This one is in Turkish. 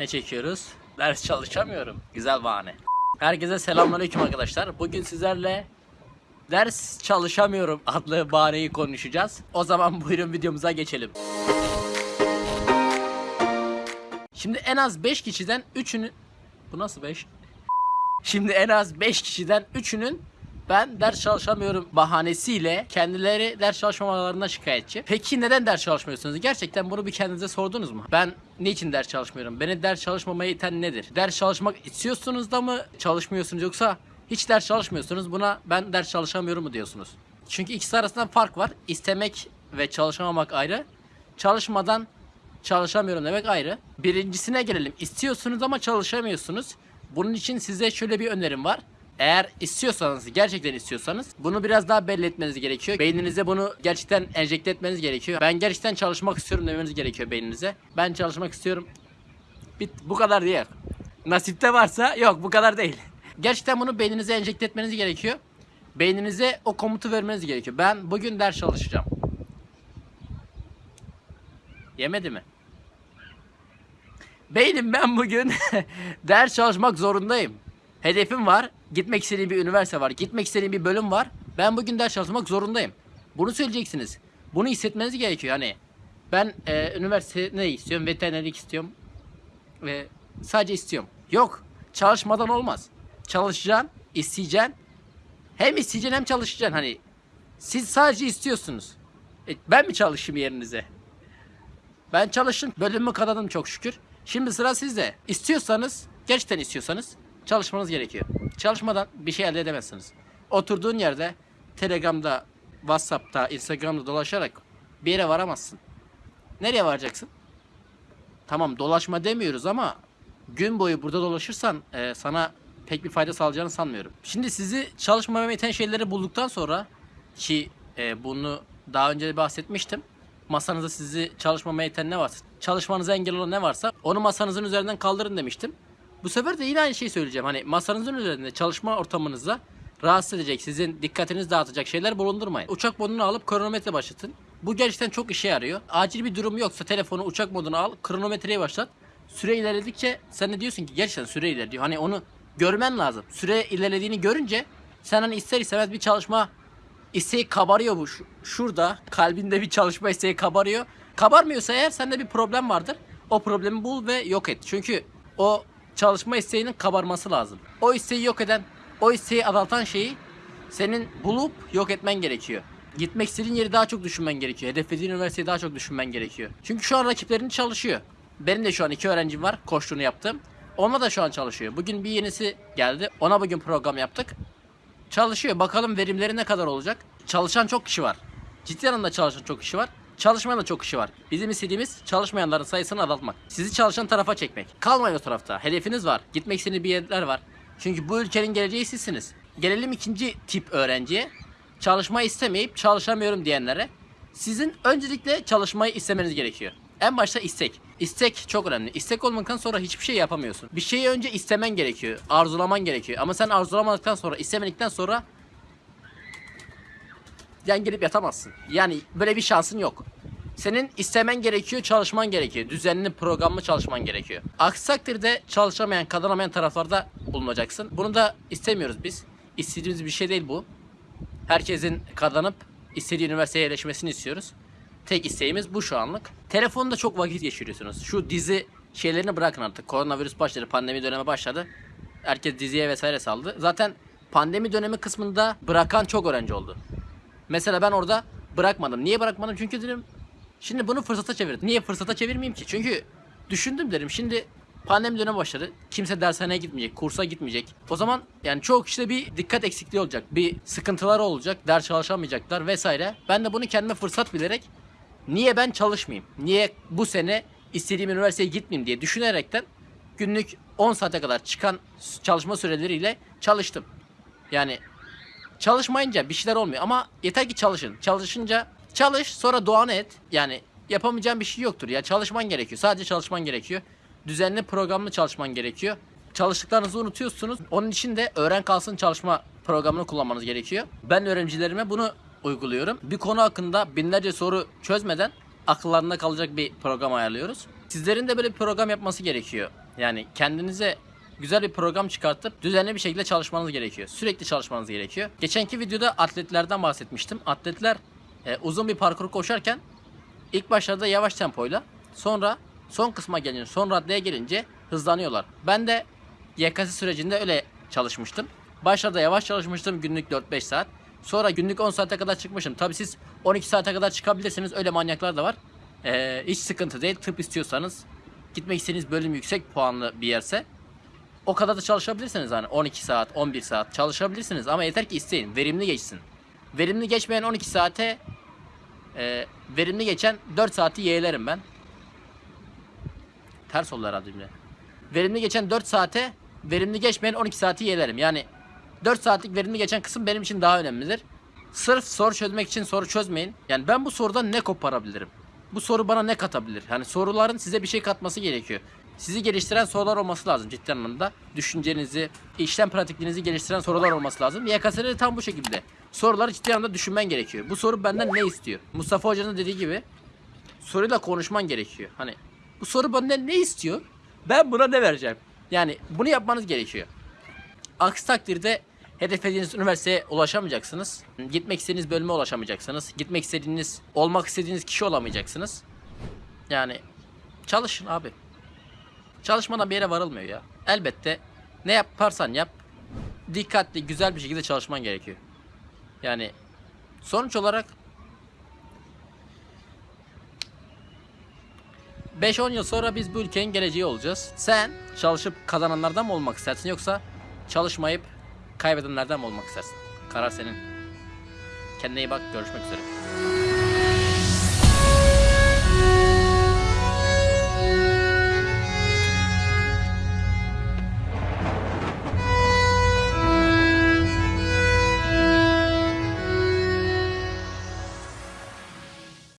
Ne çekiyoruz? Ders çalışamıyorum. Güzel bahane. Herkese selamünaleyküm arkadaşlar. Bugün sizlerle ders çalışamıyorum adlı bahaneyi konuşacağız. O zaman buyurun videomuza geçelim. Şimdi en az 5 kişiden 3'ünün Bu nasıl 5? Şimdi en az 5 kişiden 3'ünün ben ders çalışamıyorum bahanesiyle kendileri ders çalışmamalarına şikayetçi. Peki neden ders çalışmıyorsunuz? Gerçekten bunu bir kendinize sordunuz mu? Ben niçin ders çalışmıyorum? Beni ders çalışmamaya iten nedir? Ders çalışmak istiyorsunuz da mı çalışmıyorsunuz yoksa hiç ders çalışmıyorsunuz buna ben ders çalışamıyorum mu diyorsunuz? Çünkü ikisi arasında fark var. İstemek ve çalışamamak ayrı. Çalışmadan çalışamıyorum demek ayrı. Birincisine gelelim. İstiyorsunuz ama çalışamıyorsunuz. Bunun için size şöyle bir önerim var. Eğer istiyorsanız, gerçekten istiyorsanız bunu biraz daha belli etmeniz gerekiyor. Beyninize bunu gerçekten enjekte etmeniz gerekiyor. Ben gerçekten çalışmak istiyorum demeniz gerekiyor beyninize. Ben çalışmak istiyorum. Bit bu kadar değil. Nasipte varsa yok bu kadar değil. Gerçekten bunu beyninize enjekte etmeniz gerekiyor. Beyninize o komutu vermeniz gerekiyor. Ben bugün ders çalışacağım. Yemedi mi? Beynim ben bugün ders çalışmak zorundayım. Hedefim var. Gitmek istediğim bir üniversite var. Gitmek istediğim bir bölüm var. Ben bugün ders çalışmak zorundayım. Bunu söyleyeceksiniz. Bunu hissetmeniz gerekiyor. Hani ben e, üniversite ne istiyorum? Veterinerlik istiyorum. Ve sadece istiyorum. Yok. Çalışmadan olmaz. Çalışacaksın, isteyeceksin. Hem isteyeceksin hem çalışacaksın. Hani siz sadece istiyorsunuz. E, ben mi çalışayım yerinize? Ben çalıştım. Bölümümü kazandım çok şükür. Şimdi sıra sizde. İstiyorsanız, gerçekten istiyorsanız çalışmanız gerekiyor. Çalışmadan bir şey elde edemezsiniz. Oturduğun yerde Telegram'da, WhatsApp'ta, Instagram'da dolaşarak bir yere varamazsın. Nereye varacaksın? Tamam dolaşma demiyoruz ama gün boyu burada dolaşırsan e, sana pek bir fayda sağlayacağını sanmıyorum. Şimdi sizi çalışmamaya iten şeyleri bulduktan sonra ki e, bunu daha önce de bahsetmiştim. Masanızda sizi çalışmamaya iten ne varsa, çalışmanıza engel olan ne varsa onu masanızın üzerinden kaldırın demiştim. Bu sefer de yine aynı şeyi söyleyeceğim. Hani masanızın üzerinde çalışma ortamınızda rahatsız edecek, sizin dikkatinizi dağıtacak şeyler bulundurmayın. Uçak modunu alıp kronometre başlatın. Bu gerçekten çok işe yarıyor. Acil bir durum yoksa telefonu uçak moduna al, kronometreyi başlat. Süre ilerledikçe sen de diyorsun ki gerçekten süre ilerliyor. Hani onu görmen lazım. Süre ilerlediğini görünce sen hani ister istemez bir çalışma isteği kabarıyor bu. Şu- Şurada kalbinde bir çalışma isteği kabarıyor. Kabarmıyorsa eğer sende bir problem vardır. O problemi bul ve yok et. Çünkü o çalışma isteğinin kabarması lazım. O isteği yok eden, o isteği azaltan şeyi senin bulup yok etmen gerekiyor. Gitmek istediğin yeri daha çok düşünmen gerekiyor. Hedeflediğin üniversiteyi daha çok düşünmen gerekiyor. Çünkü şu an rakiplerin çalışıyor. Benim de şu an iki öğrencim var koştuğunu yaptım. Onunla da şu an çalışıyor. Bugün bir yenisi geldi. Ona bugün program yaptık. Çalışıyor. Bakalım verimleri ne kadar olacak. Çalışan çok kişi var. Ciddi anlamda çalışan çok kişi var. Çalışmayan da çok kişi var. Bizim istediğimiz çalışmayanların sayısını azaltmak. Sizi çalışan tarafa çekmek. Kalmayın o tarafta. Hedefiniz var. Gitmek istediğiniz bir yerler var. Çünkü bu ülkenin geleceği sizsiniz. Gelelim ikinci tip öğrenciye. Çalışmayı istemeyip çalışamıyorum diyenlere. Sizin öncelikle çalışmayı istemeniz gerekiyor. En başta istek. İstek çok önemli. İstek olmadıktan sonra hiçbir şey yapamıyorsun. Bir şeyi önce istemen gerekiyor. Arzulaman gerekiyor. Ama sen arzulamadıktan sonra, istemedikten sonra yan gelip yatamazsın. Yani böyle bir şansın yok. Senin istemen gerekiyor, çalışman gerekiyor. Düzenli, programlı çalışman gerekiyor. Aksi takdirde çalışamayan, kazanamayan taraflarda bulunacaksın. Bunu da istemiyoruz biz. İstediğimiz bir şey değil bu. Herkesin kazanıp istediği üniversiteye yerleşmesini istiyoruz. Tek isteğimiz bu şu anlık. Telefonda çok vakit geçiriyorsunuz. Şu dizi şeylerini bırakın artık. Koronavirüs başladı, pandemi dönemi başladı. Herkes diziye vesaire saldı. Zaten pandemi dönemi kısmında bırakan çok öğrenci oldu. Mesela ben orada bırakmadım. Niye bırakmadım? Çünkü dedim şimdi bunu fırsata çevirdim. Niye fırsata çevirmeyeyim ki? Çünkü düşündüm dedim şimdi pandemi dönemi başladı. Kimse dershaneye gitmeyecek, kursa gitmeyecek. O zaman yani çoğu kişide bir dikkat eksikliği olacak. Bir sıkıntıları olacak, ders çalışamayacaklar vesaire. Ben de bunu kendime fırsat bilerek niye ben çalışmayayım? Niye bu sene istediğim üniversiteye gitmeyeyim diye düşünerekten günlük 10 saate kadar çıkan çalışma süreleriyle çalıştım. Yani Çalışmayınca bir şeyler olmuyor ama yeter ki çalışın. Çalışınca çalış sonra duanı et. Yani yapamayacağın bir şey yoktur ya. Çalışman gerekiyor. Sadece çalışman gerekiyor. Düzenli programlı çalışman gerekiyor. Çalıştıklarınızı unutuyorsunuz. Onun için de öğren kalsın çalışma programını kullanmanız gerekiyor. Ben öğrencilerime bunu uyguluyorum. Bir konu hakkında binlerce soru çözmeden akıllarında kalacak bir program ayarlıyoruz. Sizlerin de böyle bir program yapması gerekiyor. Yani kendinize güzel bir program çıkartıp düzenli bir şekilde çalışmanız gerekiyor. Sürekli çalışmanız gerekiyor. Geçenki videoda atletlerden bahsetmiştim. Atletler e, uzun bir parkur koşarken ilk başlarda yavaş tempoyla sonra son kısma gelince son raddeye gelince hızlanıyorlar. Ben de YKS sürecinde öyle çalışmıştım. Başlarda yavaş çalışmıştım günlük 4-5 saat. Sonra günlük 10 saate kadar çıkmışım. Tabi siz 12 saate kadar çıkabilirsiniz. Öyle manyaklar da var. Ee, hiç sıkıntı değil. Tıp istiyorsanız gitmek istediğiniz bölüm yüksek puanlı bir yerse o kadar da çalışabilirsiniz hani 12 saat, 11 saat çalışabilirsiniz ama yeter ki isteyin, verimli geçsin. Verimli geçmeyen 12 saate e, verimli geçen 4 saati yeğlerim ben. Ters oldu herhalde cümle. Verimli geçen 4 saate, verimli geçmeyen 12 saati yeğlerim. Yani 4 saatlik verimli geçen kısım benim için daha önemlidir. Sırf soru çözmek için soru çözmeyin. Yani ben bu sorudan ne koparabilirim? Bu soru bana ne katabilir? Hani soruların size bir şey katması gerekiyor. Sizi geliştiren sorular olması lazım ciddi anlamda. Düşüncenizi, işlem pratikliğinizi geliştiren sorular olması lazım. YKS'de de tam bu şekilde. Soruları ciddi anlamda düşünmen gerekiyor. Bu soru benden ne istiyor? Mustafa Hoca'nın dediği gibi soruyla konuşman gerekiyor. Hani bu soru benden ne istiyor? Ben buna ne vereceğim? Yani bunu yapmanız gerekiyor. Aksi takdirde hedeflediğiniz üniversiteye ulaşamayacaksınız. Gitmek istediğiniz bölüme ulaşamayacaksınız. Gitmek istediğiniz, olmak istediğiniz kişi olamayacaksınız. Yani çalışın abi. Çalışmadan bir yere varılmıyor ya. Elbette ne yaparsan yap dikkatli, güzel bir şekilde çalışman gerekiyor. Yani sonuç olarak 5-10 yıl sonra biz bu ülkenin geleceği olacağız. Sen çalışıp kazananlardan mı olmak istersin yoksa çalışmayıp kaybedenlerden mi olmak istersin? Karar senin. Kendine iyi bak. Görüşmek üzere.